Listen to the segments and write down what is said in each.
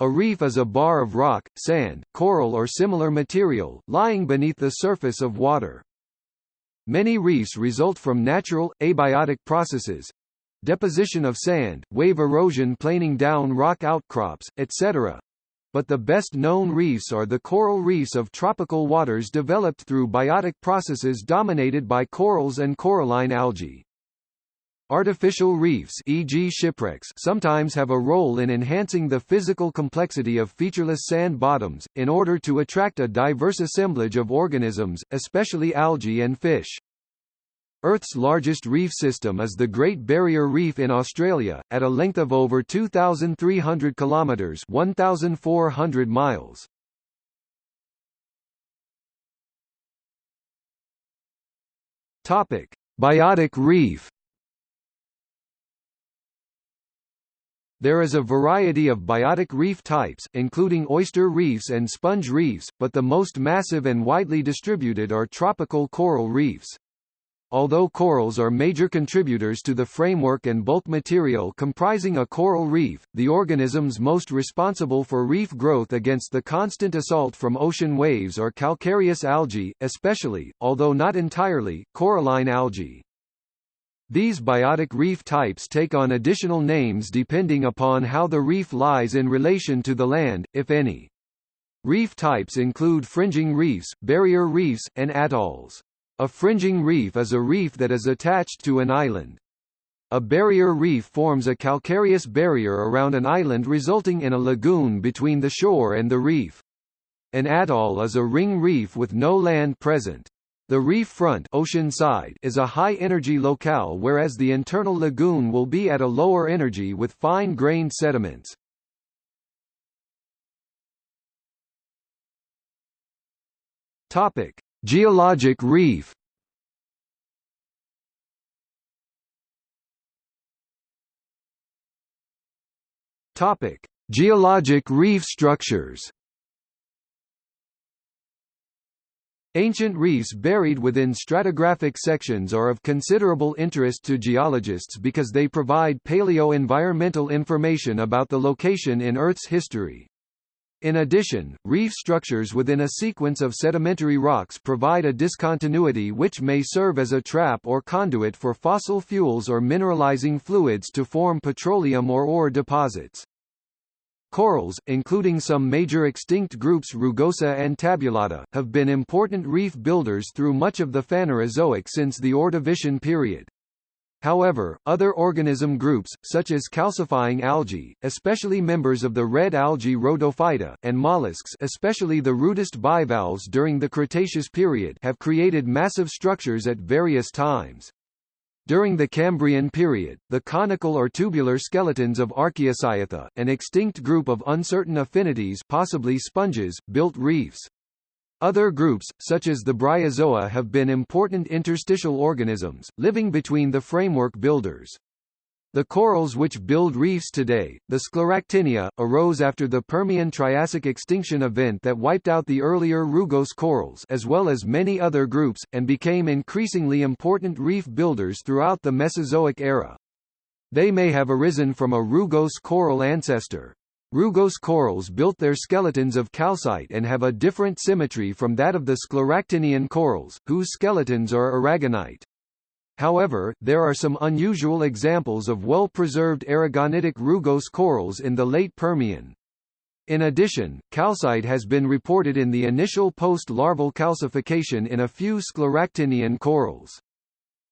A reef is a bar of rock, sand, coral or similar material, lying beneath the surface of water. Many reefs result from natural, abiotic processes, deposition of sand, wave erosion planing down rock outcrops, etc. But the best known reefs are the coral reefs of tropical waters developed through biotic processes dominated by corals and coralline algae. Artificial reefs e.g. shipwrecks sometimes have a role in enhancing the physical complexity of featureless sand bottoms, in order to attract a diverse assemblage of organisms, especially algae and fish. Earth's largest reef system is the Great Barrier Reef in Australia, at a length of over 2,300 kilometres 1,400 miles. Topic. Biotic reef There is a variety of biotic reef types, including oyster reefs and sponge reefs, but the most massive and widely distributed are tropical coral reefs. Although corals are major contributors to the framework and bulk material comprising a coral reef, the organisms most responsible for reef growth against the constant assault from ocean waves are calcareous algae, especially, although not entirely, coralline algae. These biotic reef types take on additional names depending upon how the reef lies in relation to the land, if any. Reef types include fringing reefs, barrier reefs, and atolls. A fringing reef is a reef that is attached to an island. A barrier reef forms a calcareous barrier around an island resulting in a lagoon between the shore and the reef. An atoll is a ring reef with no land present. The reef front ocean side is a high-energy locale whereas the internal lagoon will be at a lower energy with fine-grained sediments. Topic: Geologic reef Topic: Geologic reef structures. Ancient reefs buried within stratigraphic sections are of considerable interest to geologists because they provide paleo-environmental information about the location in Earth's history. In addition, reef structures within a sequence of sedimentary rocks provide a discontinuity which may serve as a trap or conduit for fossil fuels or mineralizing fluids to form petroleum or ore deposits. Corals, including some major extinct groups Rugosa and Tabulata, have been important reef builders through much of the Phanerozoic since the Ordovician period. However, other organism groups, such as calcifying algae, especially members of the red algae Rhodophyta, and mollusks especially the rudist bivalves during the Cretaceous period have created massive structures at various times. During the Cambrian period, the conical or tubular skeletons of Archaeocyatha, an extinct group of uncertain affinities possibly sponges, built reefs. Other groups, such as the Bryozoa have been important interstitial organisms, living between the framework builders. The corals which build reefs today, the Scleractinia, arose after the Permian-Triassic extinction event that wiped out the earlier rugose corals as well as many other groups, and became increasingly important reef builders throughout the Mesozoic era. They may have arisen from a rugose coral ancestor, Rugose corals built their skeletons of calcite and have a different symmetry from that of the Scleractinian corals, whose skeletons are aragonite. However, there are some unusual examples of well-preserved aragonitic rugose corals in the late Permian. In addition, calcite has been reported in the initial post-larval calcification in a few Scleractinian corals.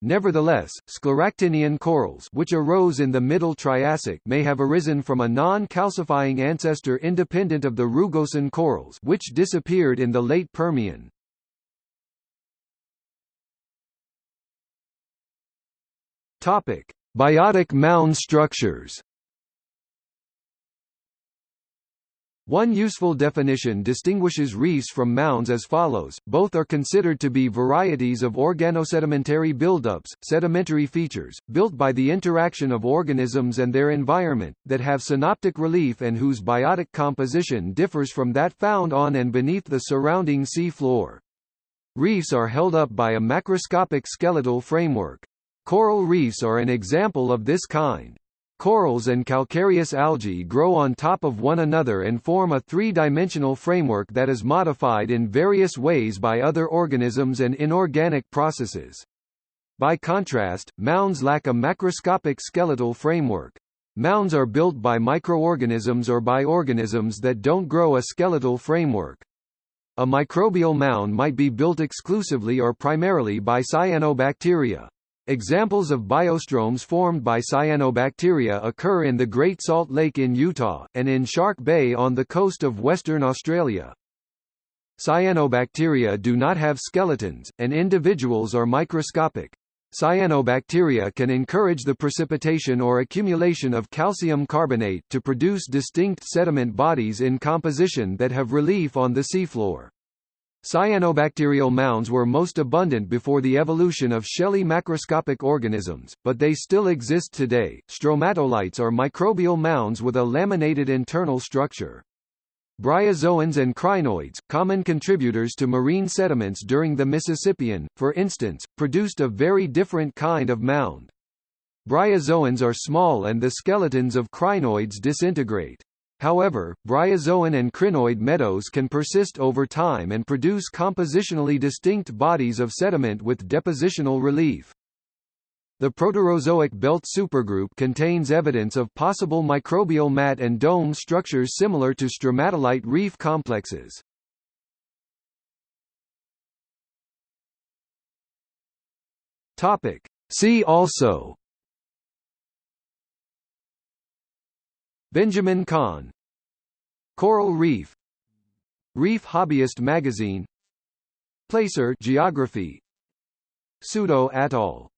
Nevertheless, scleractinian corals which arose in the Middle Triassic may have arisen from a non-calcifying ancestor independent of the Rugosan corals which disappeared in the late Permian. Topic: Biotic mound structures One useful definition distinguishes reefs from mounds as follows, both are considered to be varieties of organosedimentary buildups, sedimentary features, built by the interaction of organisms and their environment, that have synoptic relief and whose biotic composition differs from that found on and beneath the surrounding sea floor. Reefs are held up by a macroscopic skeletal framework. Coral reefs are an example of this kind. Corals and calcareous algae grow on top of one another and form a three-dimensional framework that is modified in various ways by other organisms and inorganic processes. By contrast, mounds lack a macroscopic skeletal framework. Mounds are built by microorganisms or by organisms that don't grow a skeletal framework. A microbial mound might be built exclusively or primarily by cyanobacteria. Examples of biostromes formed by cyanobacteria occur in the Great Salt Lake in Utah, and in Shark Bay on the coast of Western Australia. Cyanobacteria do not have skeletons, and individuals are microscopic. Cyanobacteria can encourage the precipitation or accumulation of calcium carbonate to produce distinct sediment bodies in composition that have relief on the seafloor. Cyanobacterial mounds were most abundant before the evolution of shelly macroscopic organisms, but they still exist today. Stromatolites are microbial mounds with a laminated internal structure. Bryozoans and crinoids, common contributors to marine sediments during the Mississippian, for instance, produced a very different kind of mound. Bryozoans are small and the skeletons of crinoids disintegrate. However, bryozoan and crinoid meadows can persist over time and produce compositionally distinct bodies of sediment with depositional relief. The Proterozoic belt supergroup contains evidence of possible microbial mat and dome structures similar to stromatolite reef complexes. Topic. See also Benjamin Kahn. Coral Reef. Reef Hobbyist Magazine. Placer Geography. Pseudo Atoll